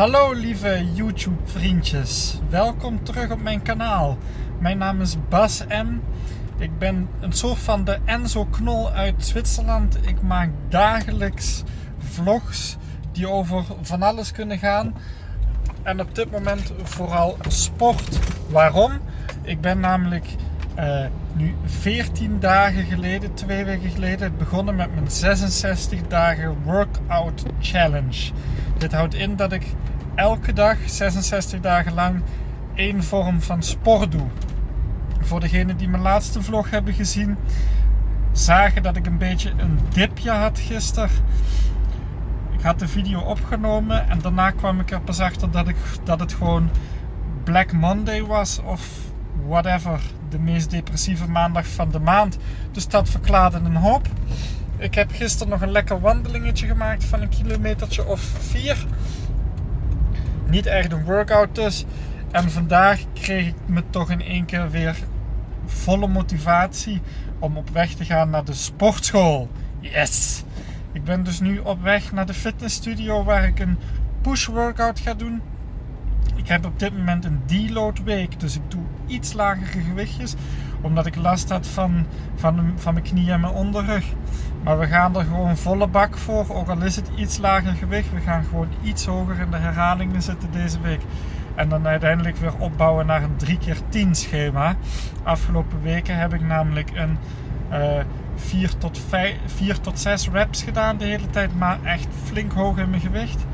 Hallo lieve YouTube vriendjes, welkom terug op mijn kanaal. Mijn naam is Bas M. Ik ben een soort van de Enzo Knol uit Zwitserland. Ik maak dagelijks vlogs die over van alles kunnen gaan. En op dit moment vooral sport. Waarom? Ik ben namelijk uh, nu 14 dagen geleden, twee weken geleden, begonnen met mijn 66 dagen workout challenge. Dit houdt in dat ik elke dag 66 dagen lang één vorm van sport doe. Voor degenen die mijn laatste vlog hebben gezien, zagen dat ik een beetje een dipje had gisteren. Ik had de video opgenomen en daarna kwam ik er pas achter dat, ik, dat het gewoon Black Monday was of whatever. De meest depressieve maandag van de maand. Dus dat verklaarde een hoop. Ik heb gisteren nog een lekker wandelingetje gemaakt van een kilometertje of vier. Niet echt een workout dus. En vandaag kreeg ik me toch in één keer weer volle motivatie om op weg te gaan naar de sportschool. Yes! Ik ben dus nu op weg naar de fitnessstudio waar ik een push workout ga doen. Ik heb op dit moment een deload week, dus ik doe iets lagere gewichtjes, omdat ik last had van, van, van mijn knie en mijn onderrug. Maar we gaan er gewoon volle bak voor, ook al is het iets lager gewicht. We gaan gewoon iets hoger in de herhalingen zitten deze week. En dan uiteindelijk weer opbouwen naar een 3 keer 10 schema. Afgelopen weken heb ik namelijk een uh, 4, tot 5, 4 tot 6 reps gedaan de hele tijd, maar echt flink hoog in mijn gewicht.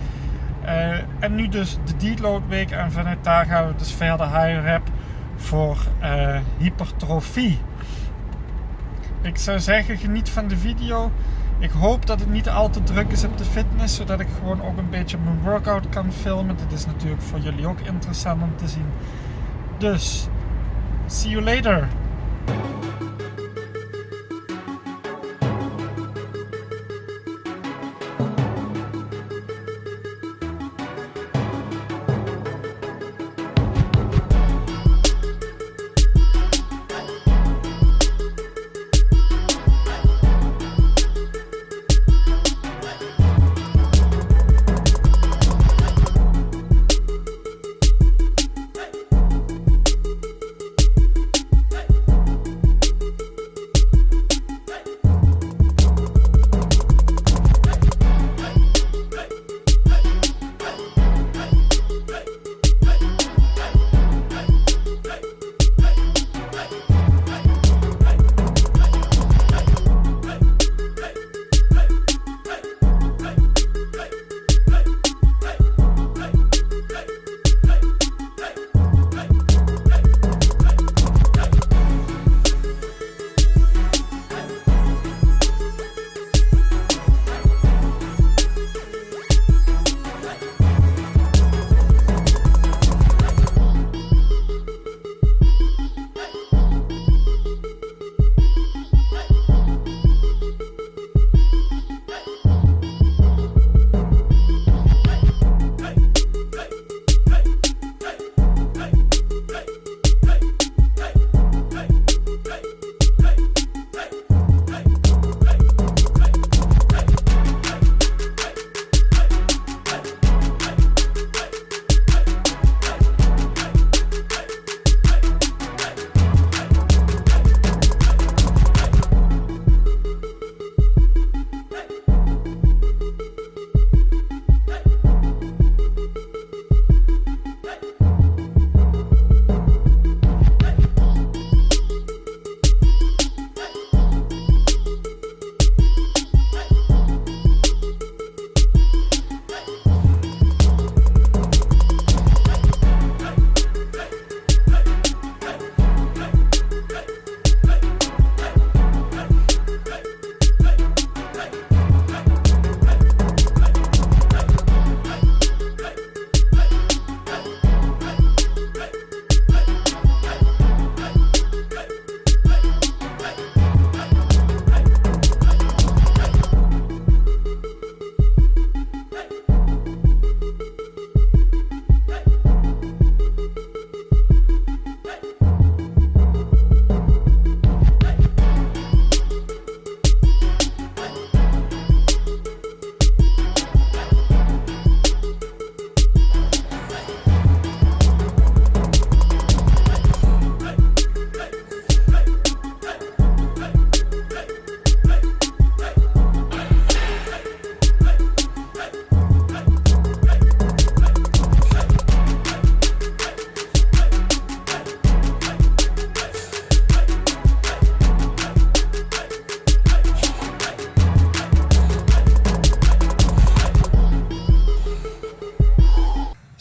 Uh, en nu dus de deload week en vanuit daar gaan we dus verder high rep voor uh, hypertrofie. Ik zou zeggen, geniet van de video. Ik hoop dat het niet al te druk is op de fitness, zodat ik gewoon ook een beetje mijn workout kan filmen. Dit is natuurlijk voor jullie ook interessant om te zien. Dus, see you later!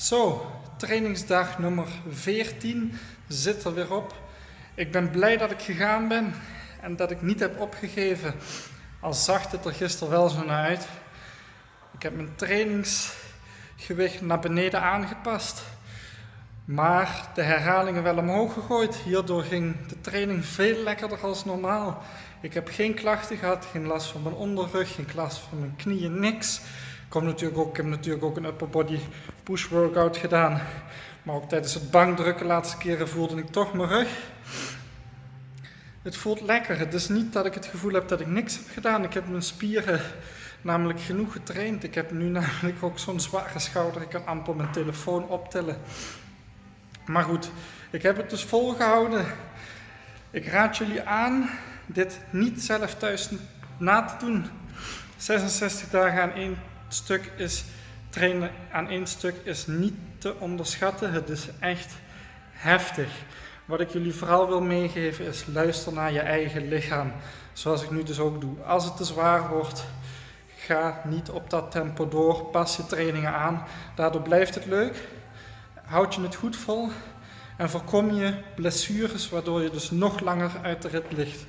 Zo, trainingsdag nummer 14 zit er weer op. Ik ben blij dat ik gegaan ben en dat ik niet heb opgegeven. Al zag het er gisteren wel zo naar uit. Ik heb mijn trainingsgewicht naar beneden aangepast. Maar de herhalingen wel omhoog gegooid. Hierdoor ging de training veel lekkerder als normaal. Ik heb geen klachten gehad, geen last van mijn onderrug, geen last van mijn knieën, niks. Natuurlijk ook, ik heb natuurlijk ook een upper body push workout gedaan. Maar ook tijdens het bankdrukken laatste keren voelde ik toch mijn rug. Het voelt lekker. Het is niet dat ik het gevoel heb dat ik niks heb gedaan. Ik heb mijn spieren namelijk genoeg getraind. Ik heb nu namelijk ook zo'n zware schouder. Ik kan amper mijn telefoon optillen. Maar goed, ik heb het dus volgehouden. Ik raad jullie aan dit niet zelf thuis na te doen. 66 dagen aan stuk is trainen aan één stuk is niet te onderschatten. Het is echt heftig. Wat ik jullie vooral wil meegeven is luister naar je eigen lichaam. Zoals ik nu dus ook doe. Als het te zwaar wordt, ga niet op dat tempo door. Pas je trainingen aan. Daardoor blijft het leuk. Houd je het goed vol. En voorkom je blessures, waardoor je dus nog langer uit de rit ligt.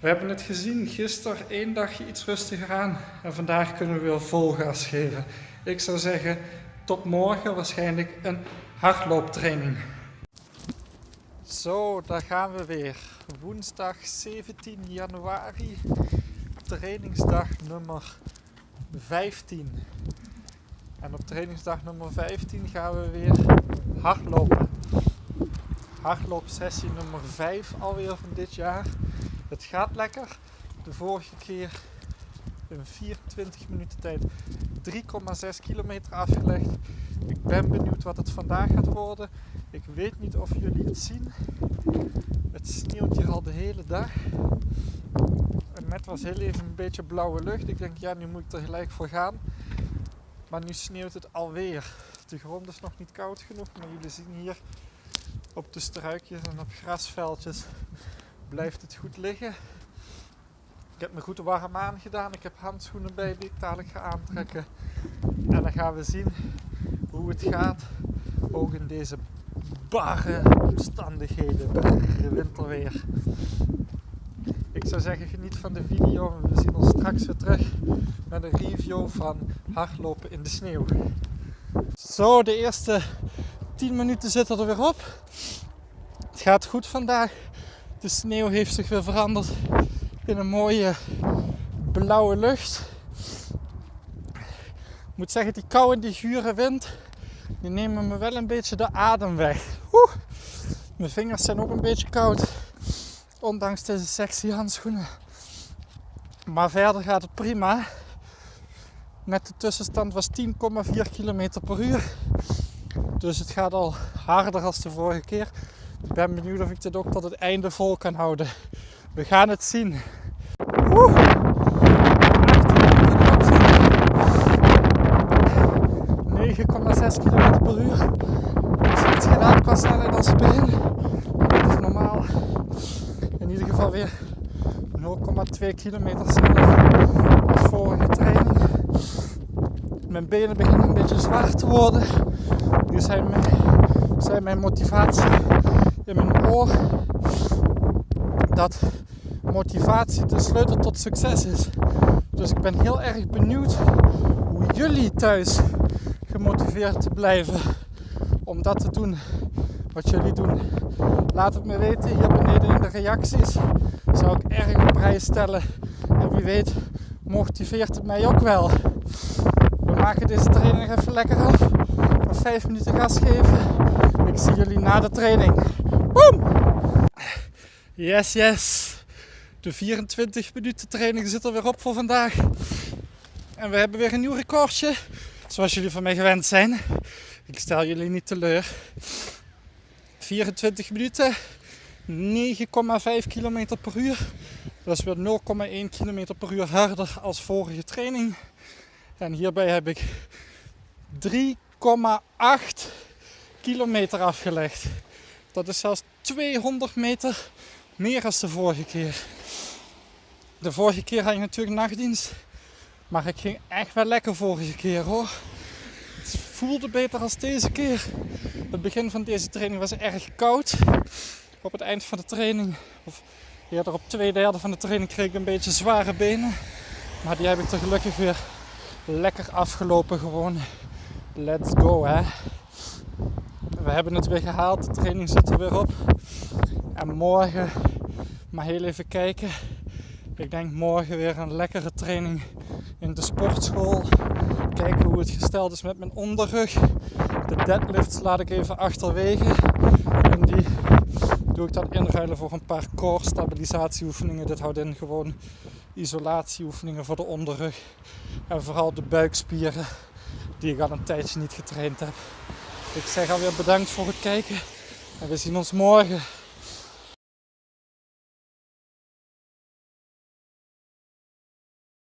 We hebben het gezien, gisteren één dagje iets rustiger aan en vandaag kunnen we weer vol gas geven. Ik zou zeggen, tot morgen waarschijnlijk een hardlooptraining. Zo, daar gaan we weer. Woensdag 17 januari, trainingsdag nummer 15. En op trainingsdag nummer 15 gaan we weer hardlopen. Hardloopsessie nummer 5 alweer van dit jaar. Het gaat lekker. De vorige keer in 24 minuten tijd 3,6 kilometer afgelegd. Ik ben benieuwd wat het vandaag gaat worden. Ik weet niet of jullie het zien. Het sneeuwt hier al de hele dag. En net was heel even een beetje blauwe lucht. Ik denk, ja, nu moet ik er gelijk voor gaan. Maar nu sneeuwt het alweer. De grond is nog niet koud genoeg, maar jullie zien hier op de struikjes en op grasveldjes blijft het goed liggen. Ik heb me goed warm aangedaan. Ik heb handschoenen bij die ik dadelijk ga aantrekken. En dan gaan we zien hoe het gaat. Ook in deze barre omstandigheden, barre winterweer. Ik zou zeggen, geniet van de video. We zien ons straks weer terug met een review van hardlopen in de sneeuw. Zo, de eerste 10 minuten zitten er weer op. Het gaat goed vandaag. De sneeuw heeft zich weer veranderd in een mooie blauwe lucht. Ik moet zeggen, die koude, die gure wind, die nemen me wel een beetje de adem weg. Mijn vingers zijn ook een beetje koud, ondanks deze sexy handschoenen. Maar verder gaat het prima. Met de tussenstand was 10,4 km per uur. Dus het gaat al harder als de vorige keer. Ik ben benieuwd of ik dit ook tot het einde vol kan houden. We gaan het zien. 9,6 km per uur. Iets gedaan qua snelheid als begin. Dat is normaal. In ieder geval weer 0,2 kilometer sneller als vorige training. Mijn benen beginnen een beetje zwaar te worden. Nu zijn mijn motivatie in mijn oor dat motivatie de sleutel tot succes is. Dus ik ben heel erg benieuwd hoe jullie thuis gemotiveerd blijven om dat te doen wat jullie doen. Laat het me weten hier beneden in de reacties. Zou ik erg op prijs stellen. En wie weet motiveert het mij ook wel. We maken deze training even lekker af. Nog 5 minuten gas geven. Ik zie jullie na de training. Boom! Yes, yes. De 24 minuten training zit er weer op voor vandaag. En we hebben weer een nieuw recordje. Zoals jullie van mij gewend zijn. Ik stel jullie niet teleur. 24 minuten. 9,5 km per uur. Dat is weer 0,1 km per uur harder als vorige training. En hierbij heb ik 3,8 kilometer afgelegd. Dat is zelfs 200 meter meer dan de vorige keer. De vorige keer had ik natuurlijk nachtdienst. Maar ik ging echt wel lekker vorige keer hoor. Het voelde beter als deze keer. Het begin van deze training was erg koud. Op het eind van de training, of eerder op twee derde van de training, kreeg ik een beetje zware benen. Maar die heb ik er gelukkig weer lekker afgelopen gewoon. Let's go hè. We hebben het weer gehaald, de training zit er weer op. En morgen, maar heel even kijken. Ik denk morgen weer een lekkere training in de sportschool. Kijken hoe het gesteld is met mijn onderrug. De deadlifts laat ik even achterwege. En die doe ik dan inruilen voor een paar core stabilisatieoefeningen. Dit houdt in gewoon isolatieoefeningen voor de onderrug. En vooral de buikspieren die ik al een tijdje niet getraind heb. Ik zeg alweer bedankt voor het kijken. En we zien ons morgen.